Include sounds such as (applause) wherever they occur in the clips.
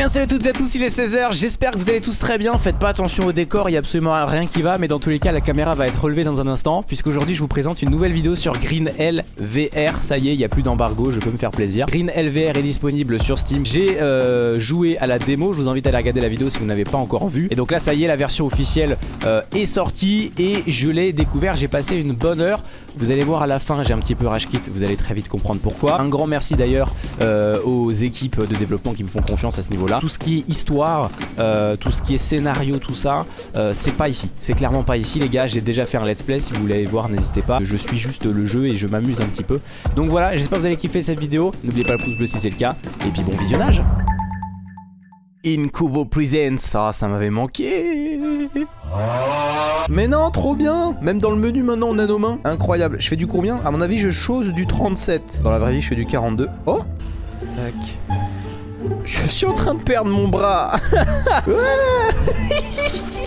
bien salut à toutes et à tous, il est 16h, j'espère que vous allez tous très bien, faites pas attention au décor, il y a absolument rien qui va, mais dans tous les cas la caméra va être relevée dans un instant, puisqu'aujourd'hui je vous présente une nouvelle vidéo sur Green LVR, ça y est, il n'y a plus d'embargo, je peux me faire plaisir. Green LVR est disponible sur Steam, j'ai euh, joué à la démo, je vous invite à aller regarder la vidéo si vous n'avez pas encore vu, et donc là ça y est, la version officielle euh, est sortie, et je l'ai découvert, j'ai passé une bonne heure, vous allez voir à la fin, j'ai un petit peu rage kit, vous allez très vite comprendre pourquoi. Un grand merci d'ailleurs euh, aux équipes de développement qui me font confiance à ce niveau là. Tout ce qui est histoire, euh, tout ce qui est scénario, tout ça, euh, c'est pas ici. C'est clairement pas ici les gars, j'ai déjà fait un let's play, si vous voulez voir n'hésitez pas. Je suis juste le jeu et je m'amuse un petit peu. Donc voilà, j'espère que vous allez kiffer cette vidéo. N'oubliez pas le pouce bleu si c'est le cas. Et puis bon visionnage Incuvo Presents, ah ça m'avait manqué Mais non, trop bien Même dans le menu maintenant on a nos mains. Incroyable. Je fais du combien? À mon avis je chose du 37. Dans la vraie vie je fais du 42. Oh Tac. Je suis en train de perdre mon bras. (laughs)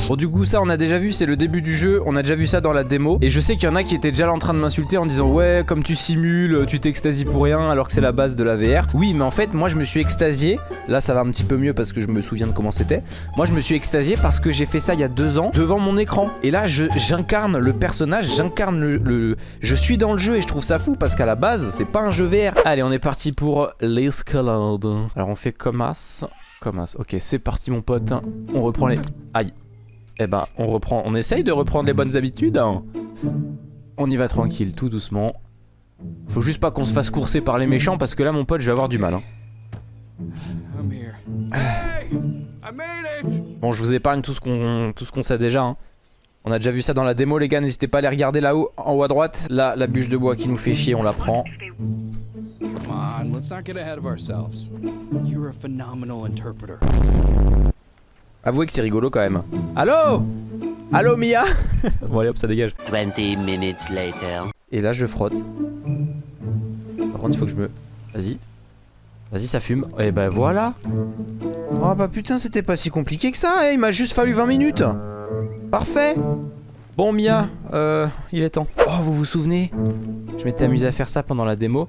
Bon du coup ça on a déjà vu c'est le début du jeu. On a déjà vu ça dans la démo. Et je sais qu'il y en a qui étaient déjà là en train de m'insulter en disant Ouais comme tu simules tu t'extasies pour rien Alors que c'est la base de la VR Oui mais en fait moi je me suis extasié. Là ça va un petit peu mieux parce que je me souviens de comment c'était. Moi je me suis extasié parce que j'ai fait ça il y a deux ans Devant mon écran. Et là j'incarne le personnage J'incarne le, le, Je suis dans le jeu et je trouve ça fou Parce qu'à la base c'est pas un jeu VR Allez on est parti pour l'escalade. Alors on fait comme as Comme Ok c'est parti mon pote On reprend les... Aïe eh ben, on reprend, on essaye de reprendre les bonnes habitudes. Hein. On y va tranquille, tout doucement. Faut juste pas qu'on se fasse courser par les méchants parce que là, mon pote, je vais avoir du mal. Hein. Bon, je vous épargne tout ce qu'on qu'on sait déjà. Hein. On a déjà vu ça dans la démo, les gars. N'hésitez pas à aller regarder là-haut, en haut à droite. Là, la bûche de bois qui nous fait chier, on la prend. Avouez que c'est rigolo quand même. Allô? Allô Mia? (laughs) Bon allez hop ça dégage. 20 minutes later. Et là je frotte. Par contre il faut que je me... Vas-y. Vas-y ça fume. Et ben voilà. Oh bah putain c'était pas si compliqué que ça. Eh, il m'a juste fallu 20 minutes. Parfait. Bon Mia, euh, il est temps. Oh vous vous souvenez? Je m'étais amusé à faire ça pendant la démo.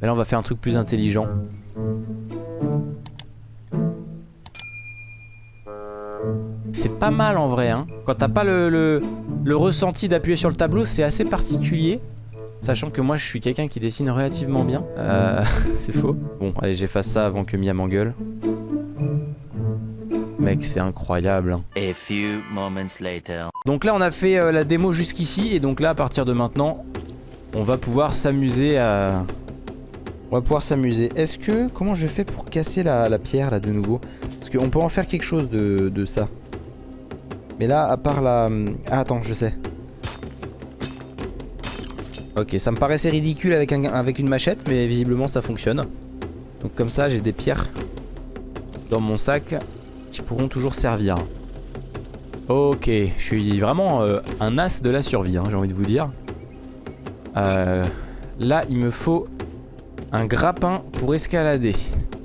Mais là on va faire un truc plus intelligent. C'est pas mal en vrai hein. Quand t'as pas le, le, ressenti d'appuyer sur le tableau c'est assez particulier Sachant que moi je suis quelqu'un qui dessine relativement bien euh, (laughs) C'est faux Bon allez j'efface ça avant que Mia m'engueule Mec c'est incroyable hein. A few moments later. Donc là on a fait euh, la démo jusqu'ici Et donc là à partir de maintenant On va pouvoir s'amuser à... On va pouvoir s'amuser Est-ce que... Comment je fais pour casser la, pierre là de nouveau? Parce qu'on peut en faire quelque chose de, ça mais là, à part la... Ah, attends, je sais. Ok, ça me paraissait ridicule avec, avec une machette, mais visiblement ça fonctionne. Donc comme ça, j'ai des pierres dans mon sac qui pourront toujours servir. Ok, je suis vraiment euh, un as de la survie, hein, j'ai envie de vous dire. Euh, là, il me faut un grappin pour escalader.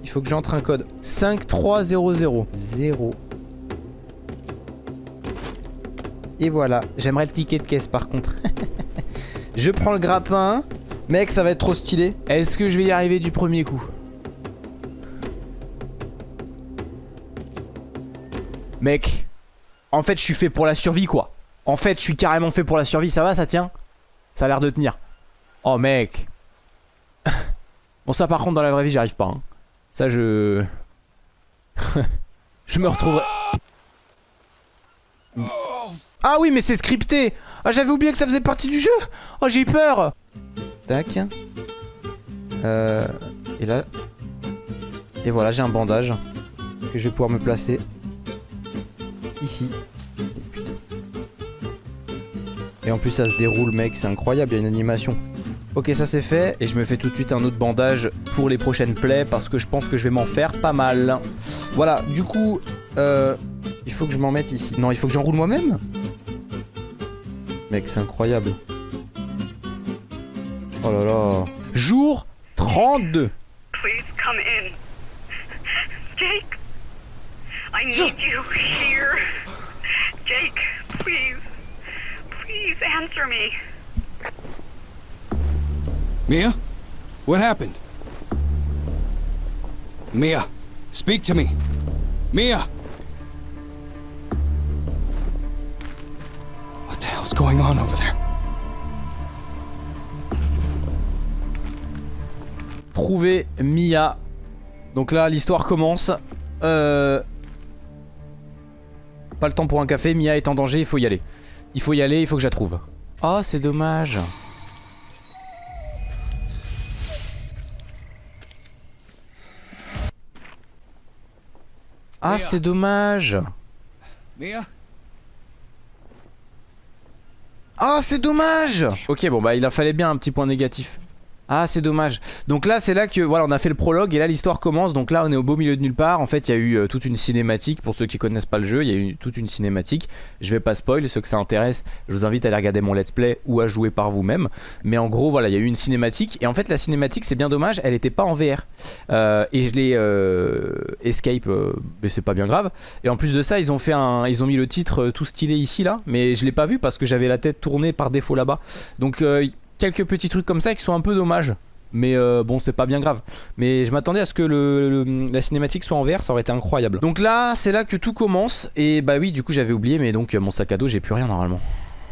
Il faut que j'entre un code 5300. 0 Et voilà, j'aimerais le ticket de caisse par contre. (laughs) je prends le grappin. Mec, ça va être trop stylé. Est-ce que je vais y arriver du premier coup? Mec, en fait, je suis fait pour la survie, quoi. En fait, je suis carrément fait pour la survie. Ça va, ça tient? Ça a l'air de tenir. Oh, mec. Bon, ça, par contre, dans la vraie vie, j'y arrive pas. Hein. Ça, je... (laughs) je me retrouverai... Ah oui mais c'est scripté. Ah j'avais oublié que ça faisait partie du jeu. Oh j'ai eu peur. Tac. Euh, Et là. Et voilà j'ai un bandage Que je vais pouvoir me placer Ici. Et en plus ça se déroule mec c'est incroyable il y a une animation Ok ça c'est fait et je me fais tout de suite un autre bandage pour les prochaines plays parce que je pense que je vais m'en faire pas mal Voilà du coup euh, il faut que je m'en mette ici Non il faut que j'enroule moi-même Mec, c'est incroyable. Oh là là. Jour 32. Please come in. Jake. I need you here. Jake, please. Please answer me. Mia? What happened? Mia, speak to me. Mia! What the hell's going on over there? Trouver Mia. Donc là, l'histoire commence. Euh... Pas le temps pour un café, Mia est en danger, il faut y aller. Il faut y aller, il faut que je la trouve. Oh, c'est dommage. Ah, c'est dommage. Mia? Ah, c'est dommage Ok, bon bah il en fallait bien un petit point négatif. Ah c'est dommage. Donc là c'est là que voilà on a fait le prologue et là l'histoire commence. Donc là on est au beau milieu de nulle part. En fait il y a eu euh, toute une cinématique. Pour ceux qui connaissent pas le jeu, il y a eu toute une cinématique. Je vais pas spoil, ceux que ça intéresse, je vous invite à aller regarder mon let's play ou à jouer par vous-même. Mais en gros voilà il y a eu une cinématique et en fait la cinématique c'est bien dommage, elle était pas en VR. Euh, et je l'ai euh, escape, mais c'est pas bien grave. Et en plus de ça ils ont fait un, ils ont mis le titre tout stylé ici là, mais je l'ai pas vu parce que j'avais la tête tournée par défaut là-bas. Donc quelques petits trucs comme ça qui sont un peu dommages. Mais euh, bon c'est pas bien grave. Mais je m'attendais à ce que le, la cinématique soit en vert Ça aurait été incroyable. Donc là c'est là que tout commence. Et bah oui du coup j'avais oublié Mais donc euh, mon sac à dos j'ai plus rien normalement.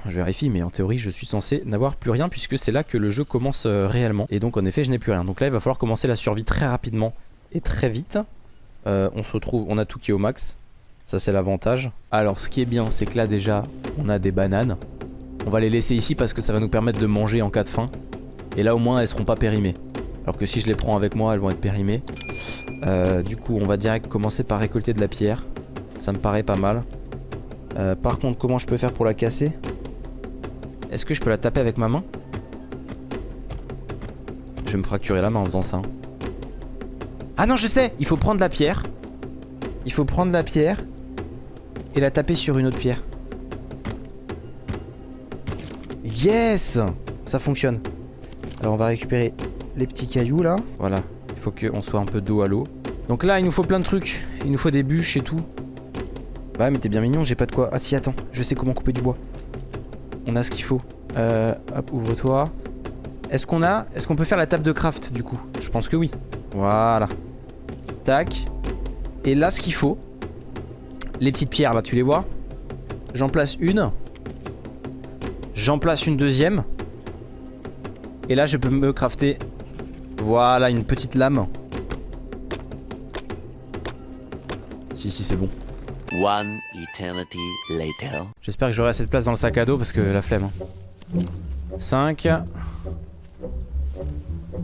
Je vérifie mais en théorie je suis censé n'avoir plus rien puisque c'est là que le jeu commence euh, réellement. Et donc en effet je n'ai plus rien. Donc là il va falloir commencer la survie très rapidement et très vite. On se retrouve, on a tout qui est au max Ça c'est l'avantage. Alors ce qui est bien c'est que là déjà on a des bananes On va les laisser ici parce que ça va nous permettre de manger en cas de faim. Et là au moins elles seront pas périmées. Alors que si je les prends avec moi elles vont être périmées. Euh, Du coup on va direct commencer par récolter de la pierre. Ça me paraît pas mal. Euh, Par contre comment je peux faire pour la casser? Est-ce que je peux la taper avec ma main? Je vais me fracturer la main en faisant ça hein. Ah non je sais! Il faut prendre la pierre. Il faut prendre la pierre Et la taper sur une autre pierre Yes Ça fonctionne alors on va récupérer les petits cailloux là. Voilà, il faut qu'on soit un peu dos à l'eau. Donc là il nous faut plein de trucs. Il nous faut des bûches et tout. Bah mais t'es bien mignon, j'ai pas de quoi. Ah si attends, je sais comment couper du bois. On a ce qu'il faut. Euh, hop, ouvre-toi. Est-ce qu'on a... Est-ce qu'on peut faire la table de craft du coup? Je pense que oui. Voilà. Tac. Et là ce qu'il faut. Les petites pierres là, tu les vois? J'en place une. J'en place une deuxième. Et là je peux me crafter. Voilà une petite lame. Si si c'est bon. One eternity later. J'espère que j'aurai assez de place dans le sac à dos parce que la flemme 5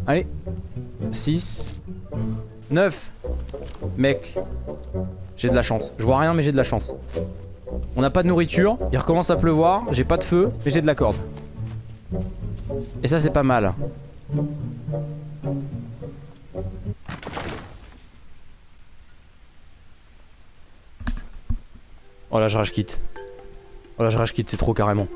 Allez. 6 9 Mec. J'ai de la chance. Je vois rien mais j'ai de la chance On n'a pas de nourriture Il recommence à pleuvoir J'ai pas de feu Mais j'ai de la corde. Et ça c'est pas mal. Oh là je rage quitte. Oh là je rage quitte c'est trop carrément